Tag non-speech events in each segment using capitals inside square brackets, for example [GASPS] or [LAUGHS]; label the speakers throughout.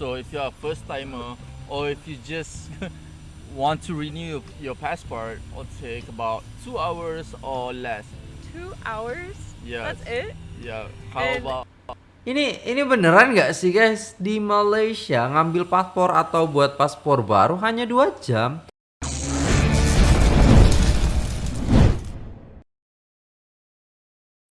Speaker 1: So if you're a first timer or if you just [LAUGHS] want to renew your passport, it'll take about two hours or less.
Speaker 2: Two hours?
Speaker 1: Yeah.
Speaker 2: That's it?
Speaker 1: Yeah. How
Speaker 2: And-
Speaker 1: about
Speaker 3: Ini ini beneran nggak sih guys di Malaysia ngambil paspor atau buat paspor baru hanya dua jam?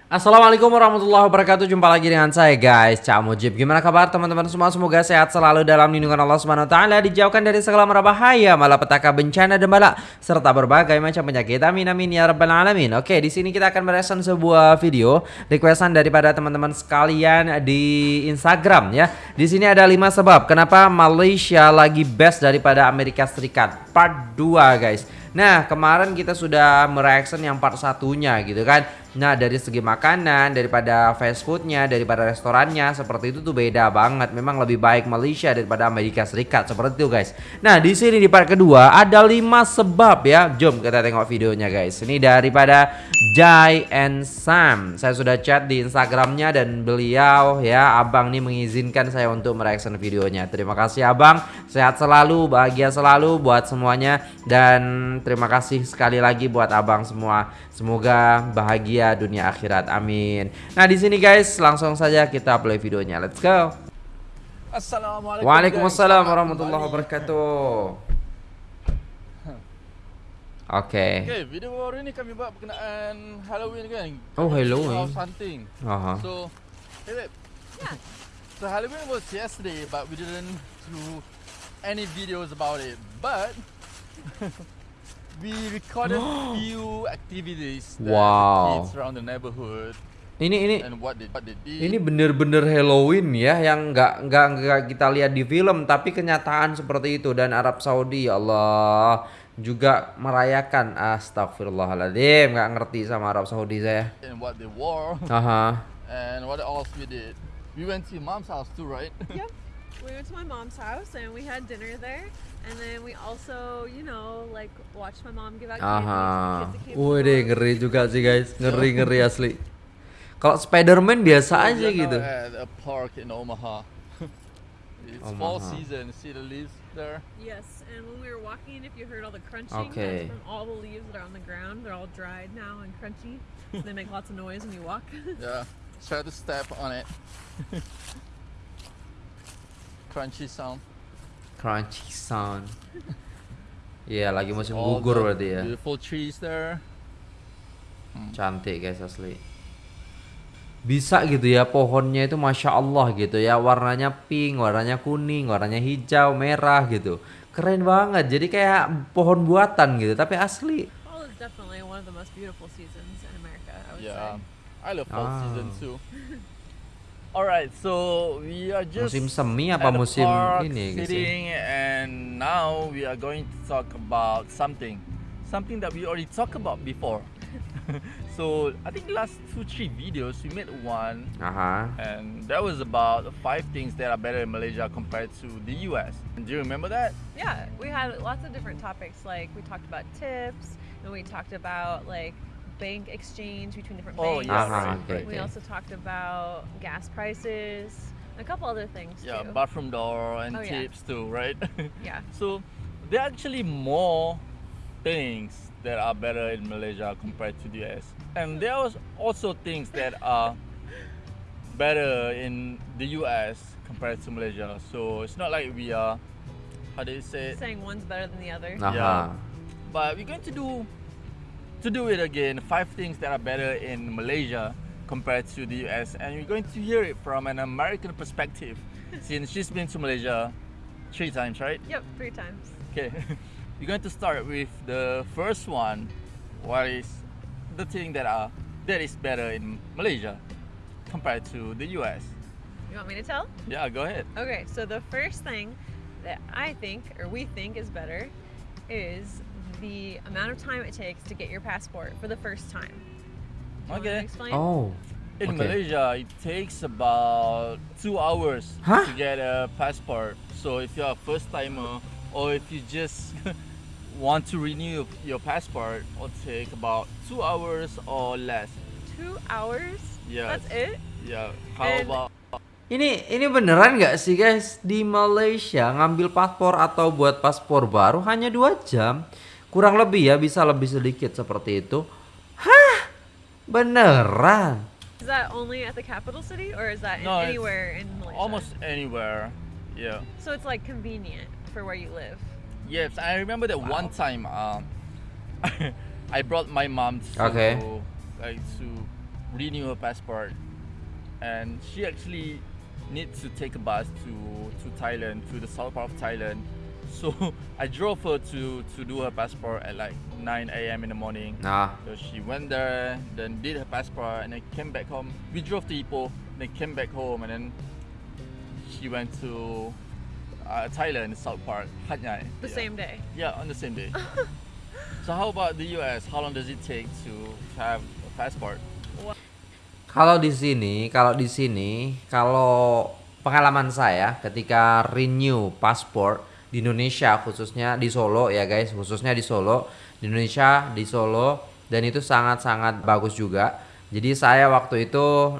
Speaker 3: Assalamualaikum warahmatullahi wabarakatuh. Jumpa lagi dengan saya guys. Cak Mujib. Gimana kabar teman-teman? Semua Semoga sehat selalu dalam lindungan Allah Subhanahu wa taala Dijauhkan dari segala mara bahaya Malapetaka bencana dan bala Serta berbagai macam penyakit. Amin amin ya rabbal alamin. Oke di sini kita akan mereaction sebuah video Requestan daripada teman-teman sekalian Di Instagram ya. Di sini ada 5 sebab Kenapa Malaysia lagi best daripada Amerika Serikat. Part 2 guys. Nah kemarin kita sudah mereaction yang part satunya gitu kan Nah dari segi makanan, daripada fast foodnya, daripada restorannya Seperti itu tuh beda banget. Memang lebih baik Malaysia daripada Amerika Serikat Seperti itu guys. Nah di sini di part kedua ada 5 sebab ya. Jom kita tengok videonya guys. Ini daripada Jai and Sam. Saya sudah chat di Instagramnya dan beliau ya Abang nih mengizinkan saya untuk mereaction videonya. Terima kasih abang. Sehat selalu, bahagia selalu buat semuanya. Dan terima kasih sekali lagi buat abang semua. Semoga bahagia dunia akhirat. Amin. Nah, di sini guys, langsung saja kita play videonya. Let's go.
Speaker 1: Assalamualaikum.
Speaker 3: Waalaikumsalam warahmatullahi wabarakatuh. Oke.
Speaker 1: Okay, video baru ni kami buat berkenaan Halloween kan.
Speaker 3: Oh, Halloween.
Speaker 1: House hunting.
Speaker 3: Aha.
Speaker 1: So, hey babe. So Halloween was yesterday, but we didn't do any videos about it. But [LAUGHS] we recorded [GASPS] few activities that
Speaker 3: Wow.
Speaker 1: kids around the neighborhood
Speaker 3: Ini ini
Speaker 1: and what they what they did.
Speaker 3: ini bener-bener Halloween ya yang nggak nggak nggak kita lihat di film tapi kenyataan seperti itu dan Arab Saudi ya Allah juga merayakan astagfirullahaladzim nggak ngerti sama Arab Saudi saya
Speaker 1: and what they wore
Speaker 3: aha
Speaker 1: and what else we did. We went to mom's house too, right?
Speaker 2: Yep. We went to my mom's house and we had dinner there. And then we also, you know, like watched my mom give out candy
Speaker 3: Aha.
Speaker 2: kids that came to
Speaker 3: Wih deh ngeri juga sih guys. Ngeri ngeri asli. Kalau Spider-Man biasa
Speaker 1: So
Speaker 3: aja
Speaker 1: we are now
Speaker 3: gitu.
Speaker 1: At a park in Omaha. [LAUGHS] it's fall season. See the leaves there?
Speaker 2: Yes, and when we were walking, if you heard all the crunching,
Speaker 3: Okay.
Speaker 2: that's from all the leaves that are on the ground. They're all dried now and crunchy. so they make lots of noise when you walk. [LAUGHS]
Speaker 1: Yeah. Try to step on it. [LAUGHS] Crunchy sound.
Speaker 3: Crunchy sound. [LAUGHS] Iya lagi musim
Speaker 1: All
Speaker 3: gugur berarti ya.
Speaker 1: Beautiful trees there.
Speaker 3: Cantik guys asli. Bisa gitu ya pohonnya itu masya Allah gitu ya warnanya pink, warnanya kuning, warnanya hijau, merah gitu. Keren banget. Jadi kayak pohon buatan gitu tapi asli.
Speaker 2: Fall is definitely one of the most beautiful seasons in America, I would
Speaker 1: Yeah.
Speaker 2: say.
Speaker 1: I love fall season
Speaker 3: Ah.
Speaker 1: too. [LAUGHS] Alright, so we are just
Speaker 3: Musim semi apa
Speaker 1: at
Speaker 3: musim
Speaker 1: park
Speaker 3: ini guys ya?
Speaker 1: sitting and now we are going to talk about something something that we already talked about before [LAUGHS] so i think last two three videos we made one
Speaker 3: Aha.
Speaker 1: and that was about five things that are better in malaysia compared to the us do you remember that
Speaker 2: Yeah, we had lots of different topics. Like we talked about tips, and we talked about like bank exchange between different
Speaker 1: Oh,
Speaker 2: banks.
Speaker 1: yes. Uh-huh.
Speaker 3: Aha, okay,
Speaker 2: We
Speaker 3: okay.
Speaker 2: also talked about gas prices, a couple other things too.
Speaker 1: yeah
Speaker 2: too.
Speaker 1: bathroom door and
Speaker 2: Oh, yeah.
Speaker 1: tips too right [LAUGHS]
Speaker 2: yeah.
Speaker 1: so there are actually more things that are better in Malaysia compared to the US. And there was also things that are better in the US compared to Malaysia. So it's not like we are how do you say it?
Speaker 2: Saying one's better than the other.
Speaker 3: Aha.
Speaker 1: Yeah. But we're going to do to do it again, five things that are better in Malaysia compared to the US and we're going to hear it from an American perspective [LAUGHS] since she's been to Malaysia three times, right?
Speaker 2: Yep, three times.
Speaker 1: Okay, [LAUGHS] we're going to start with the first one. What is the thing that are that is better in Malaysia compared to the US?
Speaker 2: You want me to tell?
Speaker 1: Yeah, go ahead.
Speaker 2: Okay, so the first thing that I think, or we think, is better is the amount of time it takes to get your passport for the first time. Do you want to
Speaker 1: Okay.
Speaker 2: explain?
Speaker 3: Oh.
Speaker 1: In
Speaker 3: Okay.
Speaker 1: Malaysia, it takes about two hours
Speaker 3: Huh?
Speaker 1: to get a passport. So if you're a first timer or if you just [LAUGHS] want to renew your passport, it'll take about two hours or less.
Speaker 2: Two hours?
Speaker 1: Yes.
Speaker 2: That's it?
Speaker 1: Yeah. How
Speaker 2: And-
Speaker 1: about
Speaker 3: Ini ini beneran nggak sih guys di Malaysia ngambil paspor atau buat paspor baru hanya dua jam kurang lebih ya bisa lebih sedikit seperti itu. Hah beneran?
Speaker 2: Is that only at the capital city or is that
Speaker 1: No, it's
Speaker 2: anywhere in Malaysia?
Speaker 1: Almost anywhere. Yeah.
Speaker 2: So it's like convenient for where you live.
Speaker 1: Yes, I remember that one time um, [LAUGHS] I brought my mom to
Speaker 3: Okay.
Speaker 1: like to renew her passport, and she actually needs to take a bus to to Thailand to the south part of Thailand. [LAUGHS] So I drove her to to do her passport at like 9 a.m. in the morning.
Speaker 3: Nah,
Speaker 1: So she went there, then did her passport, and then came back home. We drove to Ipoh, then came back home, and then she went to uh, Thailand, the south part, Hat Yai.
Speaker 2: The
Speaker 1: Yeah.
Speaker 2: same day.
Speaker 1: Yeah, on the same day. [LAUGHS] so how about the US? How long does it take to, to have a passport?
Speaker 3: Kalau di sini, kalau di sini, kalau pengalaman saya ketika renew paspor di Indonesia khususnya di Solo ya guys, khususnya di Solo, di Indonesia di Solo dan itu sangat-sangat bagus juga. Jadi saya waktu itu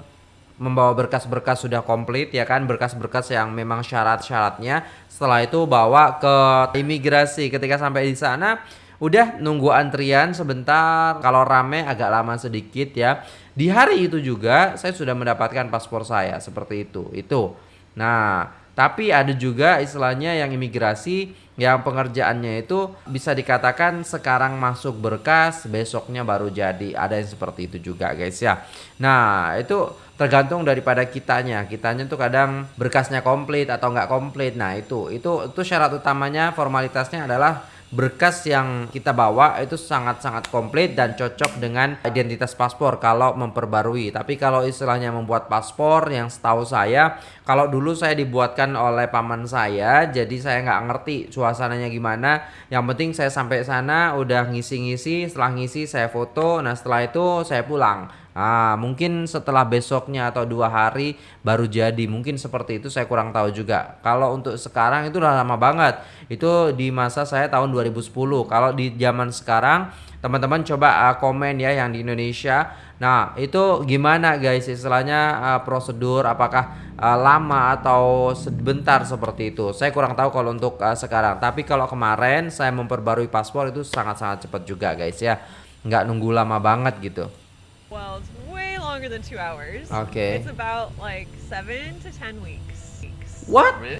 Speaker 3: membawa berkas-berkas sudah komplit ya kan, berkas-berkas yang memang syarat-syaratnya. Setelah itu bawa ke imigrasi. Ketika sampai di sana udah nunggu antrian sebentar. Kalau rame agak lama sedikit ya. Di hari itu juga saya sudah mendapatkan paspor saya seperti itu. Itu. Nah tapi ada juga istilahnya yang imigrasi yang pengerjaannya itu bisa dikatakan sekarang masuk berkas besoknya baru jadi. Ada yang seperti itu juga guys ya. Nah itu tergantung daripada kitanya. Kitanya tuh kadang berkasnya komplit atau nggak komplit. Nah itu. Itu itu syarat utamanya formalitasnya adalah berkas yang kita bawa itu sangat-sangat komplit dan cocok dengan identitas paspor kalau memperbarui. Tapi kalau istilahnya membuat paspor yang setahu saya, kalau dulu saya dibuatkan oleh paman saya, jadi saya nggak ngerti suasananya gimana. Yang penting saya sampai sana udah ngisi-ngisi, setelah ngisi saya foto, nah setelah itu saya pulang. Ah, mungkin setelah besoknya atau dua hari baru jadi. Mungkin seperti itu saya kurang tahu juga. Kalau untuk sekarang itu udah lama banget. Itu di masa saya tahun 2010. Kalau di zaman sekarang teman-teman coba uh, komen ya yang di Indonesia. Nah, itu gimana guys istilahnya uh, prosedur apakah uh, lama atau sebentar seperti itu. Saya kurang tahu kalau untuk sekarang. Tapi kalau kemarin saya memperbarui paspor itu sangat-sangat cepat juga guys ya. Nggak nunggu lama banget gitu.
Speaker 2: Well, it's way longer than two hours.
Speaker 3: Okay.
Speaker 2: It's about like seven to ten weeks. Weeks.
Speaker 3: What?
Speaker 1: Really?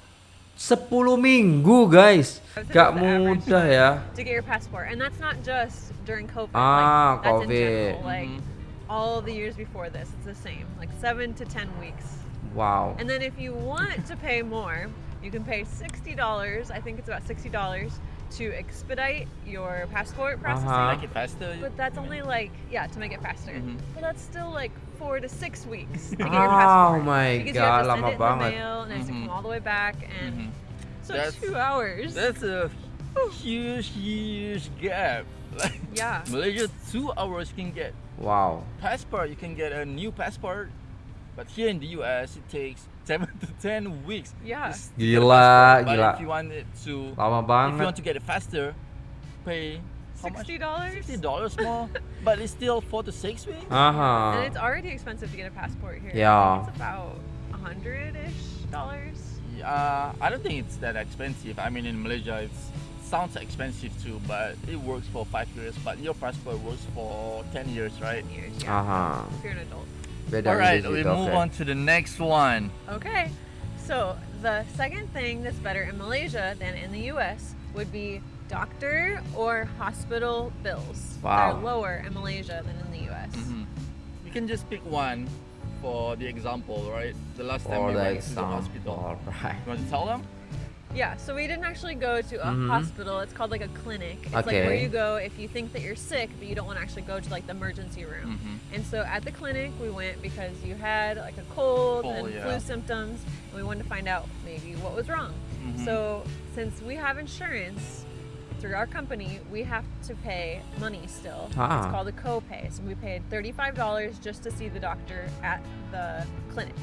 Speaker 3: 10 minggu guys
Speaker 2: I would say
Speaker 3: Gak
Speaker 2: that's the average
Speaker 3: mudah ya [LAUGHS]
Speaker 2: To get your passport, and that's not just during COVID.
Speaker 3: Ah,
Speaker 2: like, that's in
Speaker 3: COVID.
Speaker 2: general. Like
Speaker 1: Mhm.
Speaker 2: all the years before this, it's the same. Like seven to ten weeks.
Speaker 3: Wow
Speaker 2: And then if you want to pay more, you can pay sixty dollars. I think it's about sixty dollars to expedite your passport processing.
Speaker 3: Uh-huh.
Speaker 1: Make it faster.
Speaker 2: But that's only like yeah to make it faster.
Speaker 1: Mhm.
Speaker 2: But that's still like four to six weeks to get your passport.
Speaker 3: Oh my
Speaker 2: because you have
Speaker 3: God,
Speaker 2: to send
Speaker 3: lama
Speaker 2: it in the mail and it has to
Speaker 1: Mhm.
Speaker 2: come all the way back and
Speaker 1: Mhm.
Speaker 2: so
Speaker 1: That's-
Speaker 2: two hours.
Speaker 1: That's a huge, huge gap. Like [LAUGHS]
Speaker 2: yeah.
Speaker 1: Malaysia, two hours can get
Speaker 3: Wow
Speaker 1: passport. You can get a new passport, but here in the US it takes seven to ten weeks.
Speaker 2: Yeah.
Speaker 1: just to get a
Speaker 3: Gila.
Speaker 1: But
Speaker 3: gila.
Speaker 1: if you want it to,
Speaker 3: Lama
Speaker 1: if you want to get it faster, pay?
Speaker 2: Sixty dollars.
Speaker 1: Sixty dollars more, but it's still four to six weeks.
Speaker 3: Aha
Speaker 2: And it's already expensive to get a passport here.
Speaker 3: Yeah.
Speaker 2: It's about a hundred ish dollars.
Speaker 1: Uh, I don't think it's that expensive. I mean, in Malaysia, it sounds expensive too, but it works for five years. But your passport works for ten years, right?
Speaker 2: Ten years. Yeah.
Speaker 3: Aha
Speaker 2: If you're an adult.
Speaker 3: Beda
Speaker 1: All right, we
Speaker 3: oke.
Speaker 1: move on to the next one.
Speaker 2: Okay. So the second thing that's better in Malaysia than in the US would be doctor or hospital bills.
Speaker 3: Wow.
Speaker 2: They're lower in Malaysia than in the US.
Speaker 1: Mhm. You can just pick one for the example, right? The last time
Speaker 3: For
Speaker 1: we
Speaker 3: the
Speaker 1: went to the hospital.
Speaker 3: example Alright
Speaker 1: You want to tell them?
Speaker 2: Yeah, so we didn't actually go to a
Speaker 3: Mhm.
Speaker 2: hospital. It's called like a clinic. It's like where you go if you think that you're sick, but you don't want to actually go to like the emergency room.
Speaker 1: Mhm.
Speaker 2: And so at the clinic, we went because you had like a
Speaker 1: cold
Speaker 2: and
Speaker 1: yeah.
Speaker 2: flu symptoms, and we wanted to find out maybe what was wrong.
Speaker 1: Mhm.
Speaker 2: So since we have insurance through our company, we have to pay money still.
Speaker 3: Ah.
Speaker 2: It's called a copay. So we paid $35 just to see the doctor at the clinic.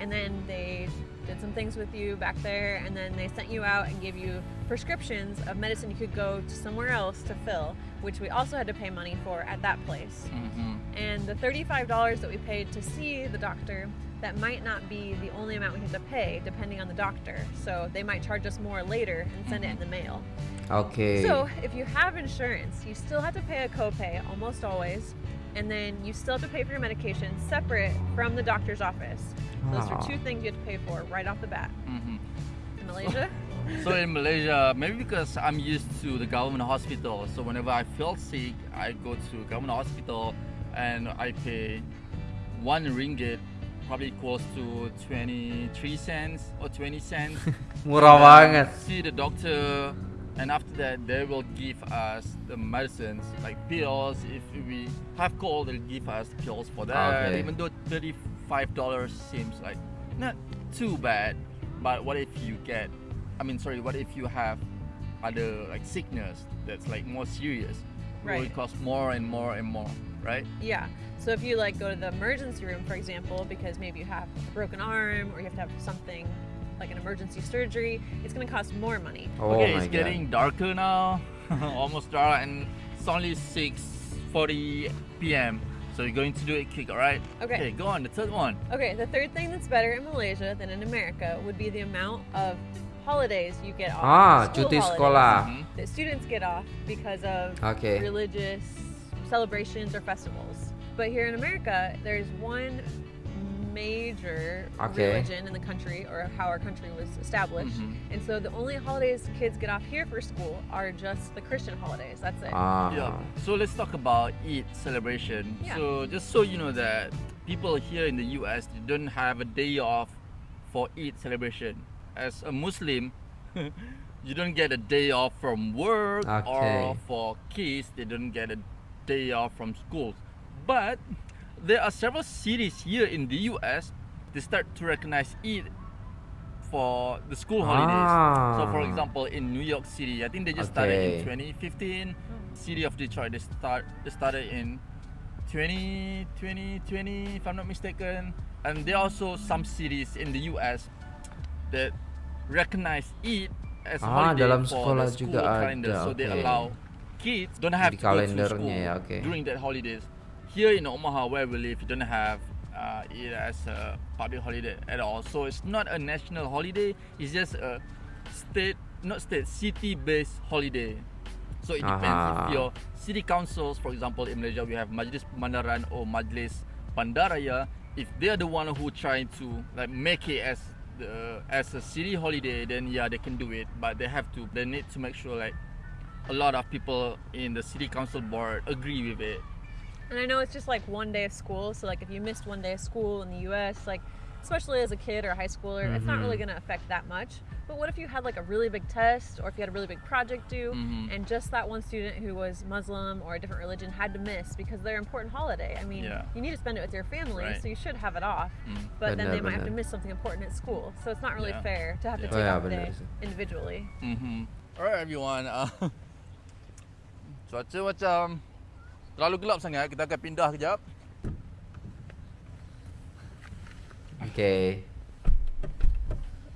Speaker 2: And then they did some things with you back there, and then they sent you out and gave you prescriptions of medicine you could go to somewhere else to fill, which we also had to pay money for at that place.
Speaker 1: Mhm.
Speaker 2: And the $35 that we paid to see the doctor that might not be the only amount we have to pay depending on the doctor. So they might charge us more later and send it in the mail.
Speaker 3: okay
Speaker 2: So if you have insurance, you still have to pay a copay almost always. And then you still have to pay for your medication separate from the doctor's office. Those are
Speaker 3: Ah.
Speaker 2: two things you have to pay for right off the bat.
Speaker 1: Mhm.
Speaker 2: In Malaysia, [LAUGHS]
Speaker 1: So in Malaysia, maybe because I'm used to the government hospital, so whenever I feel sick, I go to government hospital and I pay one ringgit, probably equals to 23 cents or 20 cents. [LAUGHS]
Speaker 3: Murah banget.
Speaker 1: See the doctor, and after that, they will give us the medicines like pills. If we have cold, they'll give us pills for that.
Speaker 3: Okay.
Speaker 1: Even though thirty-five dollars seems like not too bad, but what if you get? I mean, sorry, what if you have other like sickness that's like more serious? It will cost more and more and more, right?
Speaker 2: yeah. So if you like go to the emergency room, for example, because maybe you have a broken arm or you have to have something like an emergency surgery, it's going to cost more money.
Speaker 3: Oh
Speaker 1: okay,
Speaker 3: my
Speaker 1: it's getting darker now, [LAUGHS] almost dark, and it's only 6:40 p.m. So you're going to do it quick, all right?
Speaker 2: Okay.
Speaker 1: Okay, go on. The third one.
Speaker 2: Okay, the third thing that's better in Malaysia than in America would be the amount of holidays you get off.
Speaker 3: Ah,
Speaker 2: school
Speaker 3: cuti
Speaker 2: holidays
Speaker 3: sekolah.
Speaker 1: Mhm.
Speaker 2: That students get off because of
Speaker 3: Oke.
Speaker 2: religious celebrations or festivals. But here in America, there's one major
Speaker 3: Okay.
Speaker 2: religion in the country or how our country was established.
Speaker 1: Mhm.
Speaker 2: And so the only holidays kids get off here for school are just the Christian holidays. That's it.
Speaker 3: Ah.
Speaker 1: Yeah. So let's talk about Eid celebration.
Speaker 2: Yeah.
Speaker 1: So just so you know that people here in the US don't have a day off for Eid celebration. As a Muslim, [LAUGHS] you don't get a day off from work
Speaker 3: Okay.
Speaker 1: or for kids they don't get a day off from school. But there are several cities here in the US they start to recognize Eid for the school holidays. So for
Speaker 3: Ah.
Speaker 1: example in New York City, I think they just started in 2015. City of Detroit, they start they started in 20, 2020, if I'm not mistaken. And there are also some cities in the US that recognize Eid as
Speaker 3: Ah,
Speaker 1: holiday
Speaker 3: dalam
Speaker 1: for the school
Speaker 3: juga
Speaker 1: calendar.
Speaker 3: ada,
Speaker 1: So they allow kids don't have
Speaker 3: Di
Speaker 1: to go to school
Speaker 3: ya, okay.
Speaker 1: during that holidays. Here in Omaha, where we live, you don't have uh, it as a public holiday at all. So it's not a national holiday. It's just a state, not state, city-based holiday. So it depends
Speaker 3: Aha.
Speaker 1: if your city councils, for example, in Malaysia we have Majlis Bandaran or Majlis Bandaraya. If they are the one who trying to like make it as the as a city holiday, then yeah they can do it. But they have to. They need to make sure like a lot of people in the city council board agree with it.
Speaker 2: And I know it's just like one day of school, so like if you missed one day of school in the US, like especially as a kid or a high schooler, it's not really
Speaker 3: Mhm.
Speaker 2: gonna affect that much. But what if you had like a really big test or if you had a really big project due
Speaker 1: Mhm.
Speaker 2: and just that one student who was Muslim or a different religion had to miss because they're important holiday? I mean,
Speaker 1: Yeah.
Speaker 2: you need to spend it with your family,
Speaker 1: Right.
Speaker 2: so you should have it off.
Speaker 1: Mm.
Speaker 2: But then they
Speaker 3: Benar,
Speaker 2: might have to miss something important at school. So it's not really
Speaker 1: Yeah.
Speaker 2: fair to have to take
Speaker 3: Oh,
Speaker 2: off a day
Speaker 3: sih.
Speaker 2: individually.
Speaker 1: Mm-hmm. Alright everyone. Uh, [LAUGHS] cuaca macam terlalu gelap sangat. Kita akan pindah kejap.
Speaker 3: Oke.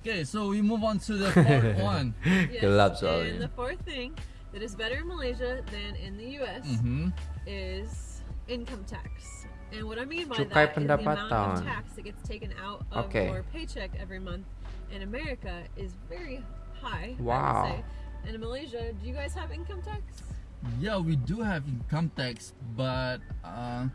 Speaker 1: Okay, so we move on to the fourth [LAUGHS] one.
Speaker 3: Gelap
Speaker 2: And
Speaker 3: soalnya.
Speaker 2: the fourth thing that is better in Malaysia than in the US
Speaker 1: Mm-hmm.
Speaker 2: is income tax. And what I mean by
Speaker 3: Cukai
Speaker 2: that is the amount
Speaker 3: pendapatan.
Speaker 2: of tax that gets taken out of
Speaker 3: Okay.
Speaker 2: your paycheck every month in America is very high. I
Speaker 3: Wow.
Speaker 2: would say. And in Malaysia, do you guys have income tax?
Speaker 1: Yeah, we do have income tax, but uh,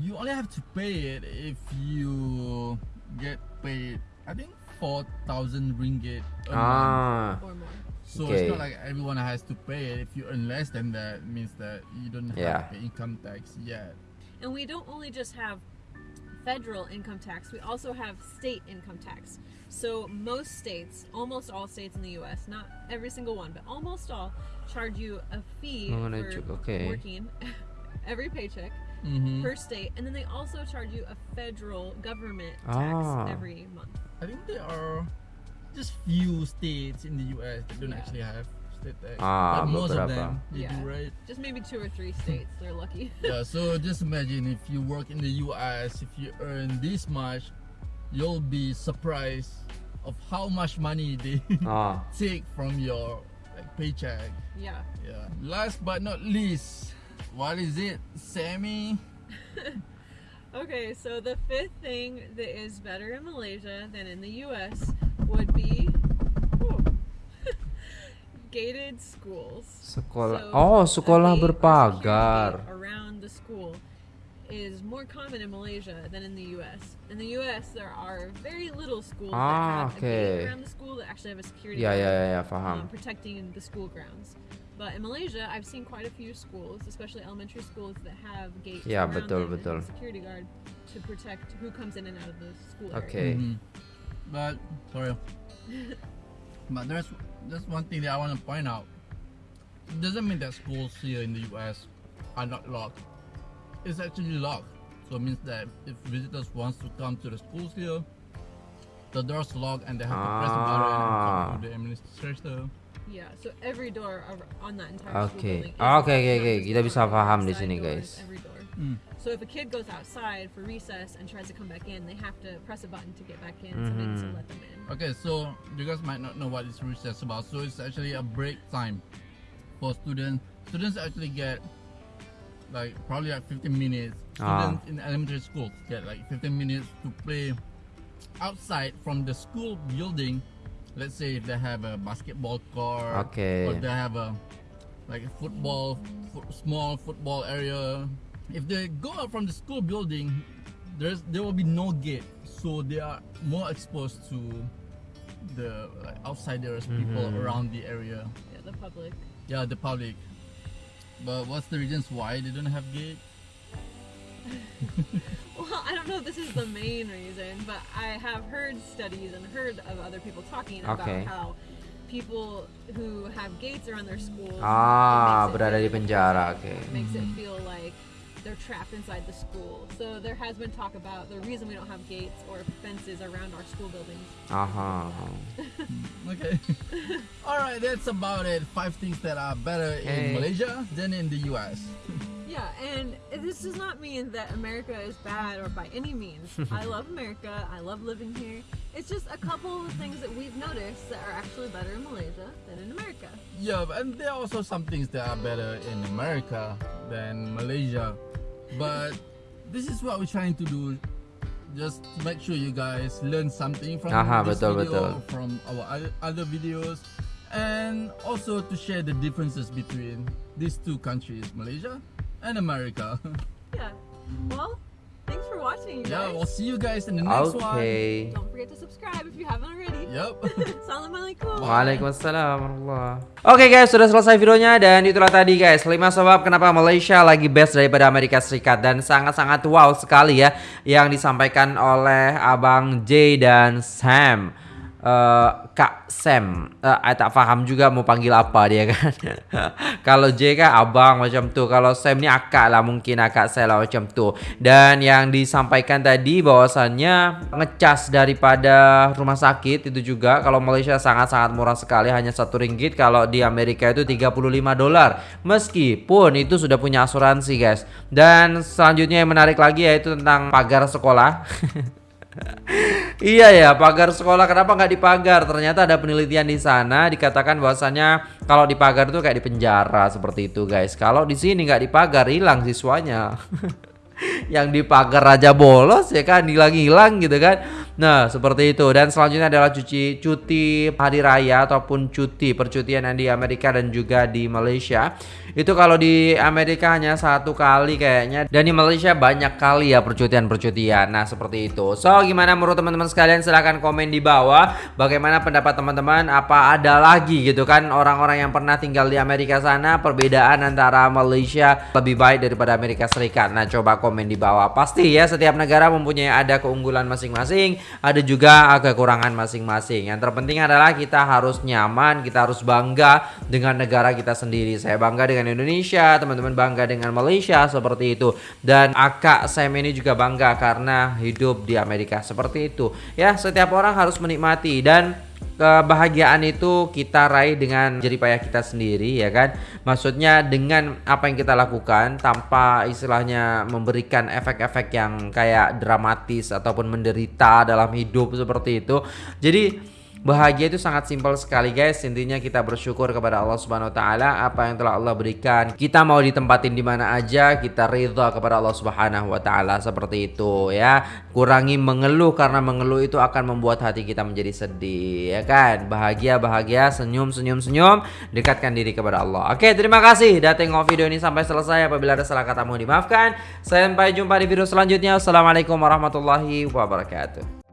Speaker 1: you only have to pay it if you get paid. I think four thousand ringgit a month.
Speaker 3: Ah.
Speaker 2: Or more?
Speaker 1: So
Speaker 3: Okay.
Speaker 1: it's not like everyone has to pay it. If you earn less than that, it means that you don't have
Speaker 3: Yeah.
Speaker 1: to pay income tax yet.
Speaker 2: And we don't only just have federal income tax, we also have state income tax. So most states, almost all states in the US, not every single one, but almost all, charge you a fee for
Speaker 3: cuk- okay.
Speaker 2: working [LAUGHS] every paycheck
Speaker 1: Mm-hmm.
Speaker 2: per state, and then they also charge you a federal government tax
Speaker 3: Ah.
Speaker 2: every month.
Speaker 1: I think there are just few states in the US that don't
Speaker 2: Yeah.
Speaker 1: actually have state tax.
Speaker 3: Ah,
Speaker 1: but most of them they
Speaker 2: Yeah.
Speaker 1: do, right?
Speaker 2: Just maybe two or three states, they're lucky. [LAUGHS]
Speaker 1: yeah, so just imagine if you work in the US, if you earn this much, you'll be surprised of how much money they [LAUGHS]
Speaker 3: Ah.
Speaker 1: take from your like paycheck.
Speaker 2: yeah.
Speaker 1: Yeah. Last but not least, what is it, Sammy? [LAUGHS]
Speaker 2: Okay, so the fifth thing that is better in Malaysia than in the US would be whew, gated schools.
Speaker 3: Sekolah.
Speaker 2: So,
Speaker 3: Oh,
Speaker 2: a
Speaker 3: sekolah
Speaker 2: gate or security
Speaker 3: berpagar.
Speaker 2: gate around the school is more common in Malaysia than in the US. In the US, there are very little schools
Speaker 3: Ah,
Speaker 2: that have a
Speaker 3: okay.
Speaker 2: gate around the school that actually have a security
Speaker 3: Ya ya
Speaker 2: guard,
Speaker 3: ya, ya
Speaker 2: um,
Speaker 3: paham.
Speaker 2: protecting the school grounds. But in Malaysia, I've seen quite a few schools, especially elementary schools, that have gates
Speaker 3: Ya,
Speaker 2: around
Speaker 3: betul,
Speaker 2: them and
Speaker 3: betul.
Speaker 2: a security guard to protect who comes in and out of the school. area.
Speaker 3: Oke.
Speaker 1: Mhm. But sorry, [LAUGHS] but there's there's one thing that I want to point out. It doesn't mean that schools here in the U.S. are not locked. It's actually locked. So it means that if visitors wants to come to the schools here, the door's locked and they have to press a button and
Speaker 3: Ah.
Speaker 1: talk to the administrator.
Speaker 2: Yeah, so every door on that entire school
Speaker 3: Oke.
Speaker 2: building. Okay,
Speaker 3: Oke,
Speaker 2: locked,
Speaker 3: oke,
Speaker 2: not
Speaker 3: oke.
Speaker 2: just
Speaker 3: Kita bisa paham di sini, guys.
Speaker 2: Every door.
Speaker 1: Mm.
Speaker 2: So if a kid goes outside for recess and tries to come back in, they have to press a button to get back in. Somebody needs to
Speaker 3: Mhm.
Speaker 2: let them in.
Speaker 1: Okay, so you guys might not know what what is recess about. So it's actually a break time for students. Students actually get like probably like 15 minutes.
Speaker 3: Ah.
Speaker 1: Students in elementary schools get like 15 minutes to play outside from the school building. Let's say if they have a basketball court
Speaker 3: Okay.
Speaker 1: or they have a like a football, fo- small football area. If they go out from the school building, there's there will be no gate, so they are more exposed to the like outsiders, people
Speaker 3: Mhm.
Speaker 1: around the area.
Speaker 2: Yeah, the public.
Speaker 1: Yeah, the public. But what's the reasons why they don't have gate? [LAUGHS]
Speaker 2: Well, I don't know if this is the main reason, but I have heard studies and heard of other people talking
Speaker 3: Okay.
Speaker 2: about how people who have gates around their schools
Speaker 3: Ah,
Speaker 2: it makes it
Speaker 3: berada di penjara. Oke.
Speaker 2: It makes it feel like they're trapped inside the school. So there has been talk about the reason we don't have gates or fences around our school buildings.
Speaker 3: Uh huh. [LAUGHS]
Speaker 1: Okay. [LAUGHS] All right, that's about it. Five things that are better
Speaker 3: Okay.
Speaker 1: in Malaysia than in the US. [LAUGHS]
Speaker 2: Yeah, and this does not mean that America is bad or by any means. I love America. I love living here. It's just a couple of things that we've noticed that are actually better in Malaysia than in America.
Speaker 1: Yeah, and there are also some things that are better in America than Malaysia. But this is what we're trying to do. Just to make sure you guys learn something from
Speaker 3: Aha,
Speaker 1: this
Speaker 3: betul,
Speaker 1: video,
Speaker 3: betul.
Speaker 1: from our other, other videos, and also to share the differences between these two countries, Malaysia and America. [LAUGHS]
Speaker 2: Yeah. Well, thanks for watching, you
Speaker 1: yeah,
Speaker 2: guys.
Speaker 1: we'll see you guys in the next one.
Speaker 3: Oke.
Speaker 2: Don't forget to subscribe if you haven't already.
Speaker 1: Yep. [LAUGHS]
Speaker 2: Assalamualaikum. [LAUGHS]
Speaker 3: Waalaikumsalam warahmatullah. Oke guys, sudah selesai videonya dan itulah tadi guys 5 sebab kenapa Malaysia lagi best daripada Amerika Serikat dan sangat-sangat wow sekali ya yang disampaikan oleh Abang J dan Sam. Eh, Kak Sam, Eh, I tak paham juga mau panggil apa dia kan. [LAUGHS] kalau J kan abang macam tu, kalau Sam ni akak lah mungkin akak saya lah macam tu. Dan yang disampaikan tadi bahwasannya ngecas daripada rumah sakit itu juga kalau Malaysia sangat-sangat murah sekali hanya satu ringgit. Kalau di Amerika itu 35 dolar. Meskipun itu sudah punya asuransi guys. Dan selanjutnya yang menarik lagi yaitu tentang pagar sekolah [LAUGHS] Iya ya, pagar sekolah kenapa nggak dipagar? Ternyata ada penelitian di sana dikatakan bahwasannya kalau dipagar itu kayak di penjara seperti itu guys. Kalau di sini nggak dipagar hilang siswanya. [LAUGHS] Yang dipagar raja bolos ya kan hilang-hilang gitu kan. Nah, seperti itu. Dan selanjutnya adalah cuci cuti hari raya ataupun cuti percutian yang di Amerika dan juga di Malaysia. Itu kalau di Amerika hanya satu kali kayaknya dan di Malaysia banyak kali ya percutian-percutian. Nah, seperti itu. So, gimana menurut teman-teman sekalian? Silahkan komen di bawah bagaimana pendapat teman-teman apa ada lagi gitu kan orang-orang yang pernah tinggal di Amerika sana perbedaan antara Malaysia lebih baik daripada Amerika Serikat. Nah, coba komen di bawah. Pasti ya setiap negara mempunyai ada keunggulan masing-masing, ada juga kekurangan masing-masing. Yang terpenting adalah kita harus nyaman, kita harus bangga dengan negara kita sendiri. Saya bangga dengan Indonesia, teman-teman bangga dengan Malaysia seperti itu. Dan akak Sam ini juga bangga karena hidup di Amerika seperti itu. Ya, setiap orang harus menikmati dan kebahagiaan itu kita raih dengan jerih payah kita sendiri ya kan? Maksudnya dengan apa yang kita lakukan tanpa istilahnya memberikan efek-efek yang kayak dramatis ataupun menderita dalam hidup seperti itu. Jadi Bahagia itu sangat simpel sekali guys. Intinya kita bersyukur kepada Allah Subhanahu wa taala apa yang telah Allah berikan. Kita mau ditempatin di mana aja, kita ridha kepada Allah Subhanahu wa taala seperti itu ya. Kurangi mengeluh karena mengeluh itu akan membuat hati kita menjadi sedih ya kan. Bahagia bahagia, senyum senyum senyum, dekatkan diri kepada Allah. Oke, terima kasih udah tengok video ini sampai selesai. Apabila ada salah kata mohon dimaafkan. Sampai jumpa di video selanjutnya. Assalamualaikum warahmatullahi wabarakatuh.